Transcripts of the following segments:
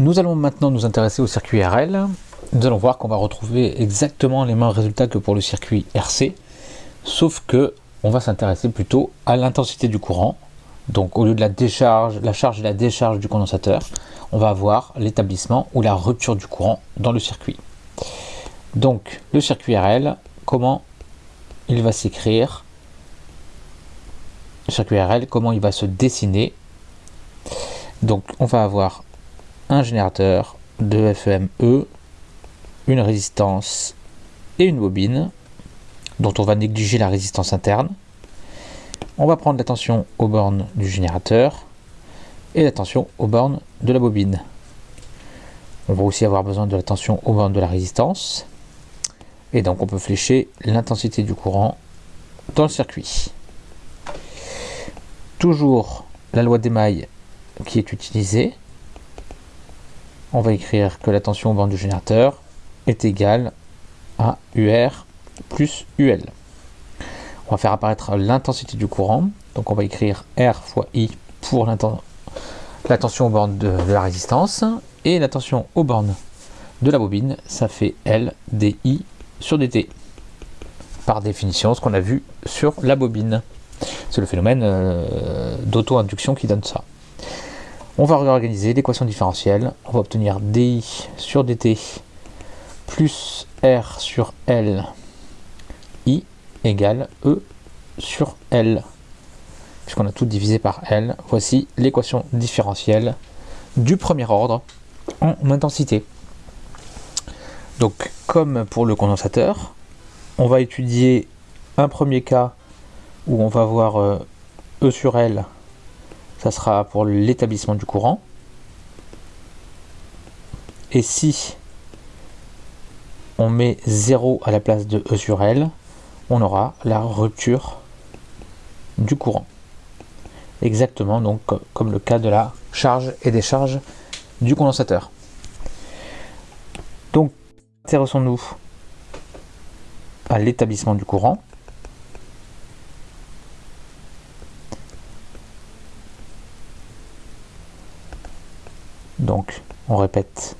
Nous allons maintenant nous intéresser au circuit RL. Nous allons voir qu'on va retrouver exactement les mêmes résultats que pour le circuit RC, sauf que on va s'intéresser plutôt à l'intensité du courant. Donc au lieu de la décharge, la charge et la décharge du condensateur, on va avoir l'établissement ou la rupture du courant dans le circuit. Donc le circuit RL, comment il va s'écrire? Le circuit RL, comment il va se dessiner? Donc on va avoir un générateur de FEME, une résistance et une bobine dont on va négliger la résistance interne. On va prendre l'attention aux bornes du générateur et l'attention aux bornes de la bobine. On va aussi avoir besoin de l'attention aux bornes de la résistance. Et donc on peut flécher l'intensité du courant dans le circuit. Toujours la loi des mailles qui est utilisée. On va écrire que la tension aux bornes du générateur est égale à UR plus UL. On va faire apparaître l'intensité du courant. Donc on va écrire R fois I pour la tension aux bornes de, la résistance. Et la tension aux bornes de la bobine, ça fait L DI sur dt. Par définition, ce qu'on a vu sur la bobine. C'est le phénomène euh, d'auto-induction qui donne ça. On va réorganiser l'équation différentielle. On va obtenir di sur dt plus r sur l i égale e sur l. Puisqu'on a tout divisé par l, voici l'équation différentielle du premier ordre en intensité. Donc, comme pour le condensateur, on va étudier un premier cas où on va voir euh, E sur L, ça sera pour l'établissement du courant. Et si on met 0 à la place de E sur L, on aura la rupture du courant. Exactement donc comme le cas de la charge et décharge du condensateur. Donc Intéressons-nous à l'établissement du courant. Donc, on répète,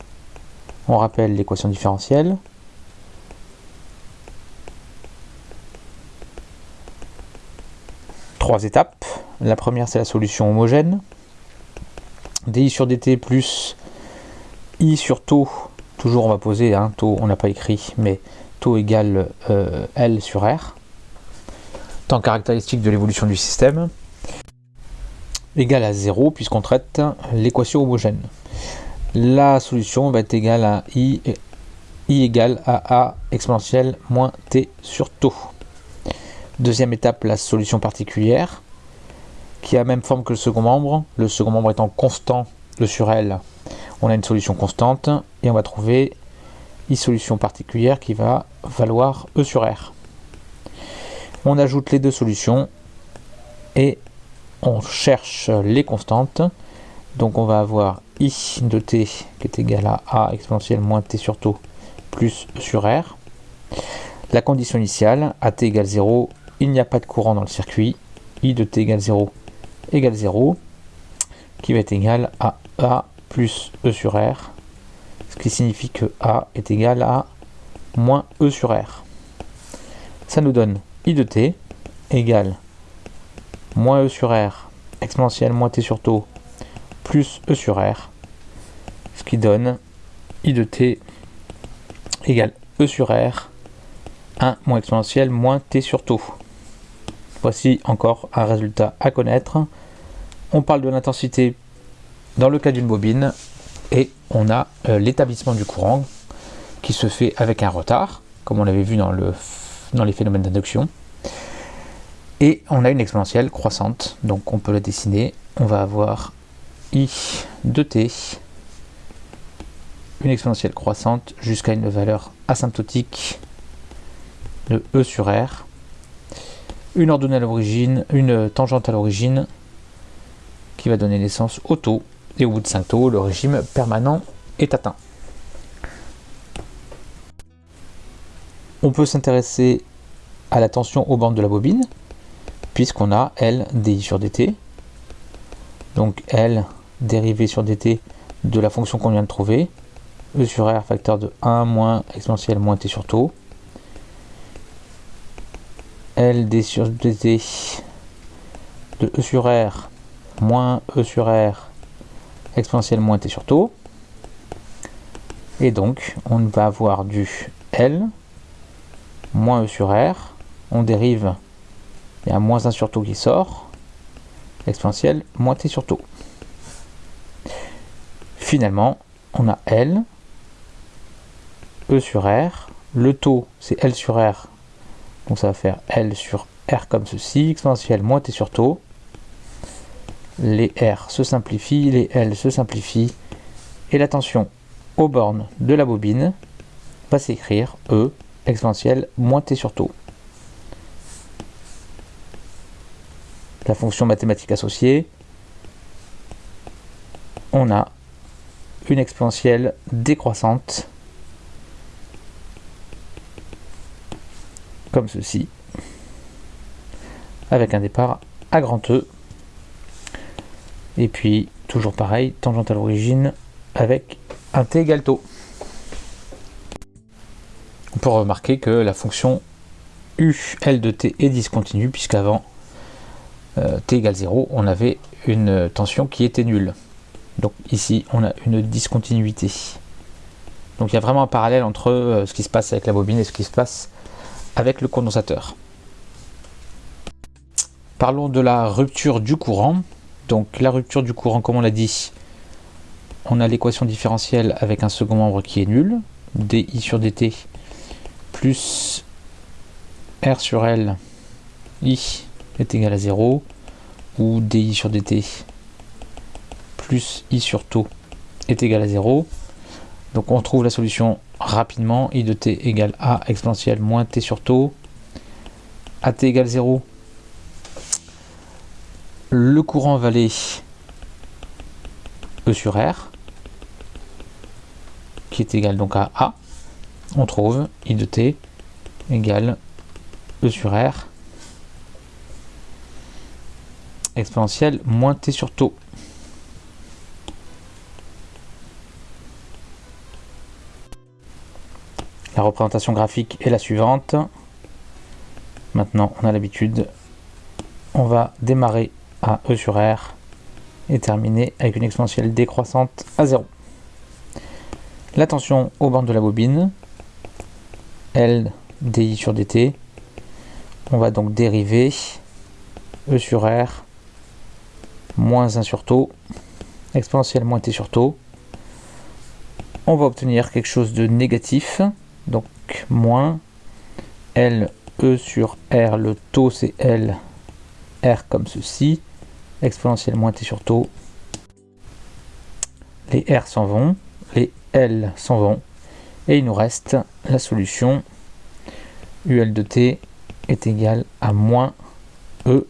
on rappelle l'équation différentielle. Trois étapes. La première, c'est la solution homogène. di sur dt plus i sur taux Toujours, on va poser un taux, on n'a pas écrit, mais taux égale euh, L sur R. Temps caractéristique de l'évolution du système égale à 0 puisqu'on traite l'équation homogène. La solution va être égale à I, I égale à A exponentielle moins T sur taux. Deuxième étape, la solution particulière qui a la même forme que le second membre, le second membre étant constant, le sur L on a une solution constante et on va trouver une solution particulière qui va valoir E sur R. On ajoute les deux solutions et on cherche les constantes. Donc on va avoir I de t qui est égal à A exponentielle moins t sur taux plus sur R. La condition initiale, à t égale 0, il n'y a pas de courant dans le circuit. I de t égale 0 égale 0, qui va être égal à A plus E sur R, ce qui signifie que A est égal à moins E sur R. Ça nous donne I de t égale moins E sur R exponentielle moins t sur taux plus E sur R, ce qui donne I de t égale E sur R 1 moins exponentielle moins t sur taux. Voici encore un résultat à connaître. On parle de l'intensité dans le cas d'une bobine, et on a euh, l'établissement du courant qui se fait avec un retard, comme on l'avait vu dans, dans les phénomènes d'induction. Et on a une exponentielle croissante, donc on peut la dessiner. On va avoir i de t, une exponentielle croissante jusqu'à une valeur asymptotique de e sur r, une ordonnée à l'origine, une tangente à l'origine, qui va donner naissance au taux et au bout de 5 taux, le régime permanent est atteint. On peut s'intéresser à la tension aux bandes de la bobine, puisqu'on a L di sur dt. Donc L dérivé sur dt de la fonction qu'on vient de trouver. E sur R facteur de 1 moins exponentielle moins t sur taux. L d sur dt de E sur R moins E sur R exponentielle moins t sur taux. Et donc, on va avoir du L moins E sur R. On dérive, il y a moins 1 sur taux qui sort. Exponentielle moins t sur taux. Finalement, on a L, E sur R. Le taux, c'est L sur R. Donc ça va faire L sur R comme ceci, exponentielle moins t sur taux. Les R se simplifient, les L se simplifient. Et la tension aux bornes de la bobine va s'écrire E exponentielle moins t sur taux. La fonction mathématique associée, on a une exponentielle décroissante comme ceci avec un départ à grand E et puis toujours pareil tangente à l'origine avec un t égale taux on peut remarquer que la fonction u L de t est discontinue puisqu'avant euh, t égale 0 on avait une tension qui était nulle donc ici, on a une discontinuité. Donc il y a vraiment un parallèle entre euh, ce qui se passe avec la bobine et ce qui se passe avec le condensateur. Parlons de la rupture du courant. Donc la rupture du courant, comme on l'a dit, on a l'équation différentielle avec un second membre qui est nul, di sur dt plus r sur l i est égal à 0, ou di sur dt plus i sur taux est égal à 0. Donc on trouve la solution rapidement. i de t égale a exponentielle moins t sur taux. at égale 0. Le courant va aller E sur R, qui est égal donc à A. On trouve i de t égale E sur R exponentielle moins t sur taux. La représentation graphique est la suivante. Maintenant, on a l'habitude. On va démarrer à E sur R et terminer avec une exponentielle décroissante à 0. La tension aux bornes de la bobine, L di sur dt. On va donc dériver E sur R moins 1 sur taux, exponentielle moins t sur taux. On va obtenir quelque chose de négatif, donc moins L E sur R, le taux c'est L, R comme ceci, exponentielle moins T sur taux. Les R s'en vont, les L s'en vont, et il nous reste la solution UL de T est égal à moins E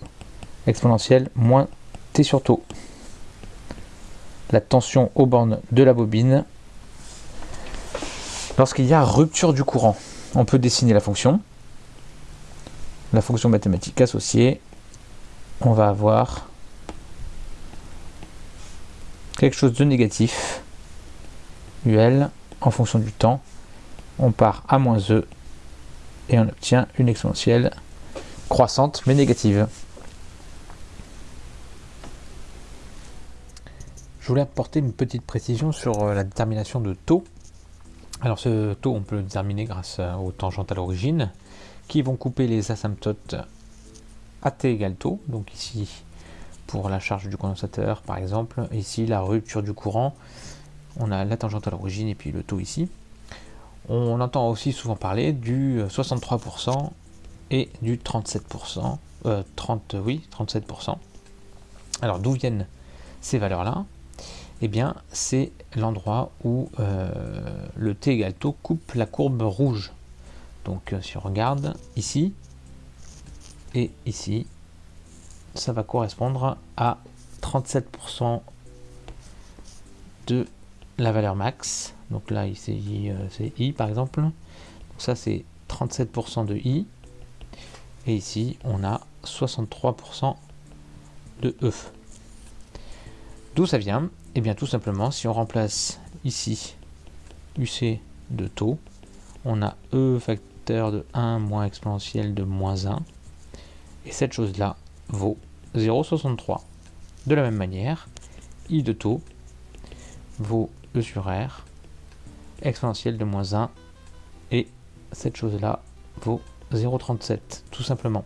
exponentielle moins T sur taux. La tension aux bornes de la bobine Lorsqu'il y a rupture du courant, on peut dessiner la fonction. La fonction mathématique associée, on va avoir quelque chose de négatif, UL, en fonction du temps. On part à moins E et on obtient une exponentielle croissante mais négative. Je voulais apporter une petite précision sur euh, la détermination de taux alors ce taux, on peut le déterminer grâce aux tangentes à l'origine, qui vont couper les asymptotes à t égale taux. Donc ici, pour la charge du condensateur, par exemple, ici, la rupture du courant, on a la tangente à l'origine et puis le taux ici. On entend aussi souvent parler du 63% et du 37%, 30, euh, oui, 37%. Alors d'où viennent ces valeurs-là? Eh bien c'est l'endroit où euh, le t égale taux coupe la courbe rouge. Donc euh, si on regarde ici et ici, ça va correspondre à 37% de la valeur max. Donc là euh, c'est i par exemple. Donc ça c'est 37% de i. Et ici on a 63% de e. D'où ça vient? Eh bien tout simplement, si on remplace ici UC de taux, on a E facteur de 1 moins exponentielle de moins 1. Et cette chose-là vaut 0,63. De la même manière, I de taux vaut E sur R, exponentielle de moins 1, et cette chose-là vaut 0,37, tout simplement.